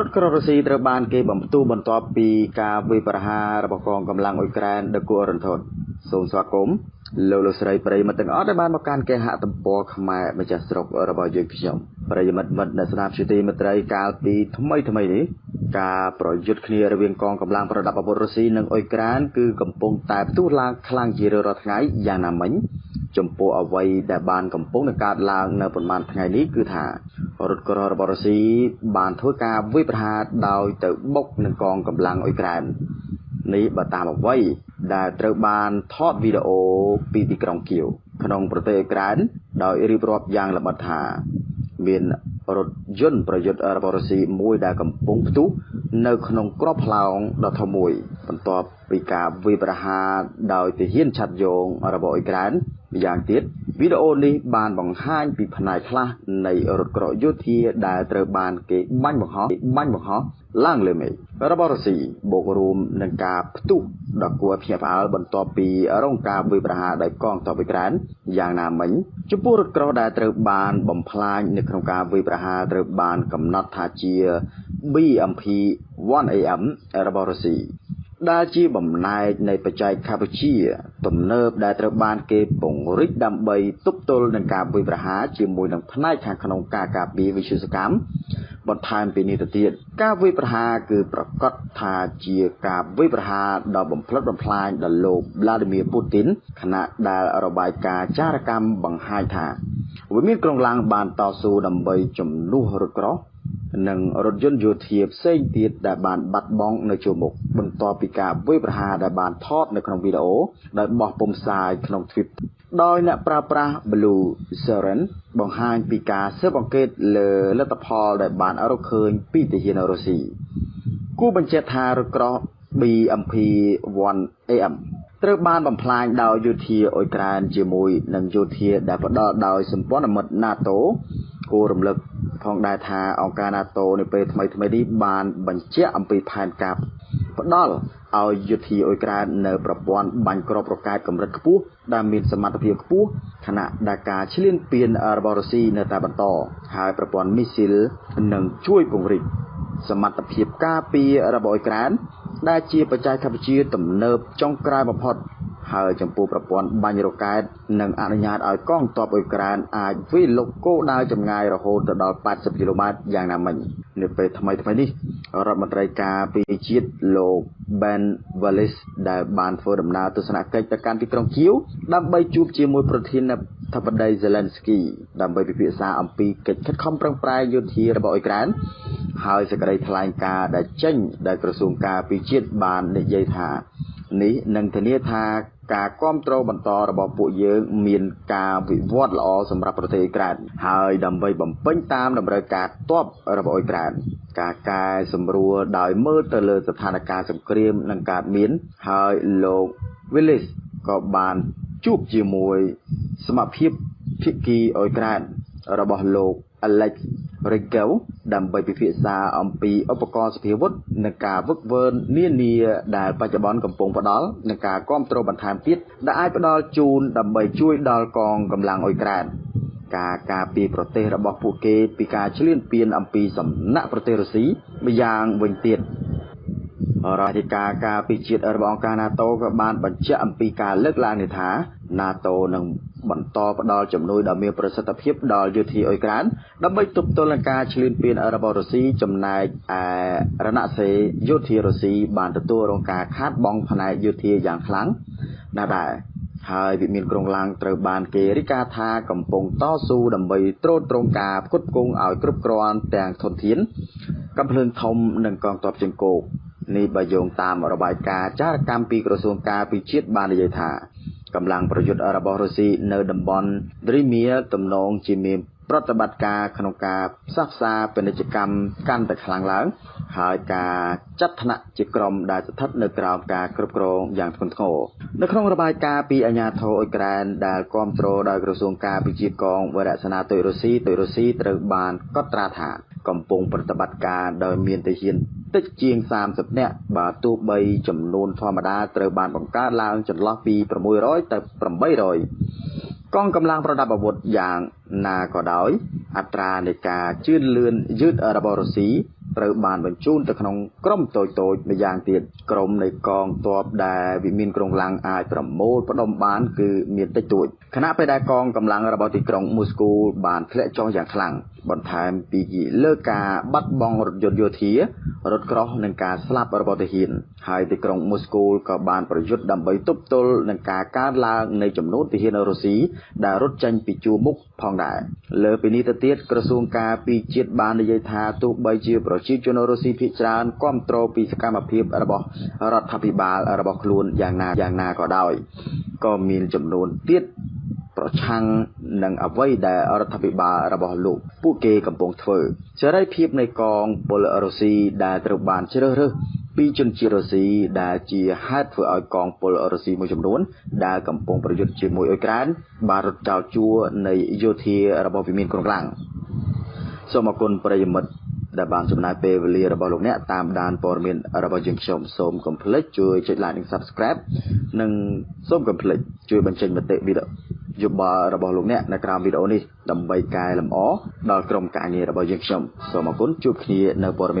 រដ្ឋក្ររុស្ស៊ីត្រូវបានគេបំផ្ទុះបន្ទាប់ពីការវាយប្រហាររបស់កងកម្លាំងអ៊ុយក្រែនដឹកគួររន្ធត់សូមស្វាគមន៍លោកលោកស្រីប្រិយមិត្តទាំងអស់ដែលបានមកកាន់គេហទំព័រខ្មែរម្ចាស់ស្រុករបស់យើងខ្ញុំប្រិយមិត្តមិត្តអ្នកស្ដាប់ជាទីមេត្រីកាលពីថ្មីថ្មីនេះការប្រយុទ្ធគ្នារវាងកងកម្លាំងប្រដាប់អាវុធរុស្ស៊ីនិងអ៊ុយក្រែនគឺកំពុងតែផ្ទុះឡើងខ្លាំងជារៀងរាល់ថ្ងៃយ៉ាងណាមិញចំពោះអ្វីដែលបានកំពុងនឹងកើតឡើងនៅប្រហែលថ្ងៃនេះគឺថា រថក្រោះរបស់រុស្ស៊ីបានធ្វើការវាយប្រហារដោយទៅបុកនឹងកងកម្លាំងអ៊ុយក្រែននេះបើតាមអ្វីដែលត្រូវបានថតវីដេអូពីទីក្រុងគៀវក្នុងប្រទេសអ៊ុយក្រែនដោយរៀបរាប់យ៉ាងល្បិតថា មានរថយន្តប្រយុទ្ធរបស់រុស្ស៊ីមួយដែលកំពុងផ្ទុះនៅក្នុងក្របផ្លោងដ៏ធំមួយ បន្ទាប់ពីការវាយប្រហារដោយទាហានឆាត់យងរបស់អ៊ុយក្រែន ម្យ៉ាងទៀតវីដេអូនេះបានបង្ហាញពីផ្នែកខ្លះនៃរថក្រោះយោធាដែលត្រូវបានគេបាញ់បង្ហោះបាញ់បង្ហោះឡើងលើមេឃរបស់រុស្ស៊ីបូករួមនឹងការផ្ទុះដ៏គួរភ្ញាក់ផ្អើលបន្ទាប់ពីរងការវាយប្រហារដោយកងទ័ពអ៊ុយក្រែនយ៉ាងណាមិញចំពោះរថក្រោះដែលត្រូវបានបំផ្លាញនៅក្នុងការវាយប្រហារត្រូវបានកំណត់ថាជា BMP 1AM របស់រុស្ស៊ី ដែលជាបំណែកនៃបច្ចេកវិទ្យាទំនើបដែលត្រូវបានគេពង្រីកដើម្បីទប់ទល់នឹងការវាយប្រហារជាមួយនឹងផ្នែកខាងក្នុងការការពារវិទ្យាកម្មបន្ថែមពីនេះទៅទៀតការវាយប្រហារគឺប្រកាសថាជាការវាយប្រហារដ៏បំផ្លិចបំផ្លាញដល់លោក Vladimir Putin ខណៈដែលរបាយការណ៍ចារកម្មបង្ហាញថាវាមានក្រុងឡាំងបានតស៊ូដើម្បីជំនួសរថក្រោះ និងរថយន្តយោធាផ្សេងទៀតដែលបានបាត់បង់នៅជួរមុខបន្ទាប់ពីការវាយប្រហារដែលបានថតនៅក្នុងវីដេអូដោយបោះពុម្ពផ្សាយក្នុង Twitter ដោយអ្នកប្រើប្រាស់ Blue Siren បង្ហាញពីការស៊ើបអង្កេតលើលទ្ធផលដែលបានរកឃើញពីទាហានរុស្ស៊ីគូបញ្ជាក់ថារថក្រោះ BMP-1AM ត្រូវបានបំផ្លាញដោយយោធាអ៊ុយក្រែនជាមួយនឹងយោធាដែលផ្ដល់ដោយសម្ព័ន្ធមិត្ត NATO គួររំលឹក ផងដែរថាអង្គការ NATO នៅពេលថ្មីថ្មីនេះបានបញ្ជាក់អំពីផែនការផ្ដល់ឲ្យយុធាអ៊ុយក្រែននៅប្រព័ន្ធបាញ់គ្រាប់រ៉ុកែតកម្រិតខ្ពស់ដែលមានសមត្ថភាពខ្ពស់ខណៈដែលការឈ្លានពានរបស់រុស្ស៊ីនៅតែបន្តហើយប្រព័ន្ធមីស៊ីលនឹងជួយពង្រីកសមត្ថភាពការពាររបស់អ៊ុយក្រែនដែលជាបច្ចេកវិទ្យាទំនើបចុងក្រោយបំផុត ហើយចំពោះប្រព័ន្ធបាញ់រ៉ុកែតនឹងអនុញ្ញាតឲ្យកងទ័ពអ៊ុយក្រែនអាចវាយលុកគោលដៅចម្ងាយរហូតទៅដល់80គីឡូម៉ែត្រយ៉ាងណាមិញនៅពេលថ្មីថ្មីនេះរដ្ឋមន្ត្រីការពារជាតិលោក Ben Wallace ដែលបានធ្វើដំណើរទស្សនកិច្ចទៅកាន់ទីក្រុងគៀវដើម្បីជួបជាមួយប្រធានាធិបតី Zelensky ដើម្បីពិភាក្សាអំពីកិច្ចខិតខំប្រឹងប្រែងយោធារបស់អ៊ុយក្រែនហើយសេចក្តីថ្លែងការណ៍ដែលចេញដោយក្រសួងការពារជាតិបាននិយាយថា នេះនឹងធានាថាការគ្រប់គ្រងបន្តរបស់ពួកយើងមានការវិវត្តល្អសម្រាប់ប្រទេសអ៊ុយក្រែនហើយដើម្បីបំពេញតាមតម្រូវការទ័ពរបស់អ៊ុយក្រែនការកែសម្រួលដោយមើលទៅលើស្ថានភាពសង្គ្រាមនឹងកើតមានហើយលោក Willis ក៏បានជួបជាមួយសមាភិបភាគីអ៊ុយក្រែនរបស់លោក Alex Rigel ដើម្បីពិភាក្សាអំពីឧបករណ៍សភាវុធនិងការវឹកវើនានាដែលបច្ចុប្បន្នកំពុងផ្ដល់និងការគ្រប់គ្រងបន្ថែមទៀតដែលអាចផ្ដល់ជូនដើម្បីជួយដល់កងកម្លាំងអ៊ុយក្រែនការការពារប្រទេសរបស់ពួកគេពីការឈ្លានពានអំពីសំណាក់ប្រទេសរុស្ស៊ីម្យ៉ាងវិញទៀតរដ្ឋាភិការការពីជាតិរបស់អង្គការ NATO ក៏បានបញ្ជាក់អំពីការលើកឡើងនេះថា NATO នឹងបន្តផ្ដល់ជំនួយដ៏មានប្រសិទ្ធភាពដល់យោធាអ៊ុយក្រែនដើម្បីទប់ទល់នឹងការឈ្លានពានរបស់រុស្ស៊ីចំណែកឯរណសេរីយោធារុស្ស៊ីបានទទួលរងការខាតបង់ផ្នែកយោធាយ៉ាងខ្លាំងណាស់ដែរហើយវិមានក្រុងឡាំងត្រូវបានគេរាយការណ៍ថាកំពុងតស៊ូដើម្បីត្រួតត្រងការផ្គត់ផ្គង់ឲ្យគ្រប់គ្រាន់ទាំងធនធានកំភ្លើងធំនិងកងទ័ពជើងគោកនេះបើយោងតាមរបាយការណ៍ចារកម្មពីក្រសួងការពិជាតិបាននិយាយថា កម្លាំងប្រយុទ្ធរបស់រុស្ស៊ីនៅតំបន់ Crimea ទំនងជាមានប្រតិបត្តិការក្នុងការផ្សះផ្សាពាណិជ្ជកម្មកាន់តែខ្លាំងឡើង ហើយការចាត់ថ្នាក់ជាក្រុមដែលស្ថិតនៅក្រោមការគ្រប់គ្រងយ៉ាងធ្ងន់ធ្ងរនៅក្នុងរបាយការណ៍ពីអាជ្ញាធរអ៊ុយក្រែនដែលគ្រប់គ្រងដោយក្រសួងការពិជាកងវរៈសេនាទុយរុស្ស៊ីទុយរុស្ស៊ីត្រូវបានកត់ត្រាថាកំពុងប្រតិបត្តិការដោយមានទាហាន តិចជាង30នាក់បើទោះបីចំនួនធម្មតាត្រូវបានបង្កើនឡើងចន្លោះពី600ទៅ800កងកម្លាំងប្រដាប់អាវុធយ៉ាងណាក៏ដោយ អត្រានៃការជឿនលឿនយឺតរបស់រុស្ស៊ីត្រូវបានបញ្ជូនទៅក្នុងក្រុមតូចៗម្យ៉ាងទៀតក្រុមនៃកងទ័ពដែលវិមានក្រុងឡាំងអាចប្រមូលផ្ដុំបានគឺមានតិចតួចខណៈពេលដែលកងកម្លាំងរបស់ទីក្រុងមូស្គូបានធ្លាក់ចុះយ៉ាងខ្លាំង បន្ថែមពីលើការបាត់បង់រថយន្តយោធារថក្រោះនិងការស្លាប់របស់ទាហានហើយទីក្រុងមូស្គូក៏បានប្រយុទ្ធដើម្បីទប់ទល់នឹងការកើនឡើងនៃចំនួនទាហានរុស្ស៊ីដែលរត់ចេញពីជួរមុខផងដែរលើពីនេះទៅទៀតក្រសួងការពីជាតិបាននិយាយថាទោះបីជាប្រជាជនរុស្ស៊ីភាគច្រើនគ្រប់គ្រងពីសកម្មភាពរបស់រដ្ឋាភិបាលរបស់ខ្លួនយ៉ាងណាយ៉ាងណាក៏ដោយក៏មានចំនួនទៀត ប្រឆាំងនឹងអ្វីដែលរដ្ឋាភិបាលរបស់លោកពួកគេកំពុងធ្វើសេរីភាពនៃកងពលរុស្ស៊ីដែលត្រូវបានជ្រើសរើសពីជនជាតិរុស្ស៊ីដែលជាហេតុធ្វើឲ្យកងពលរុស្ស៊ីមួយចំនួនដែលកំពុងប្រយុទ្ធជាមួយអ៊ុយក្រែនបានរត់ចោលជួរនៃយោធារបស់វិមានក្រុងឡាំងសូមអគុណប្រិយមិត្តដែលបានចំណាយពេលវេលារបស់លោកអ្នកតាមដានព័ត៌មានរបស់យើងខ្ញុំសូមកុំភ្លេចជួយចុច like និង Subscribe និងសូមកុំភ្លេចជួយបញ្ចេញមតិវីដេអូ យោបល់របស់លោកអ្នកនៅក្រោមវីដេអូនេះដើម្បីកែលម្អដល់ក្រុមការងាររបស់យើងខ្ញុំសូមអគុណជួបគ្នានៅព័ត៌មាន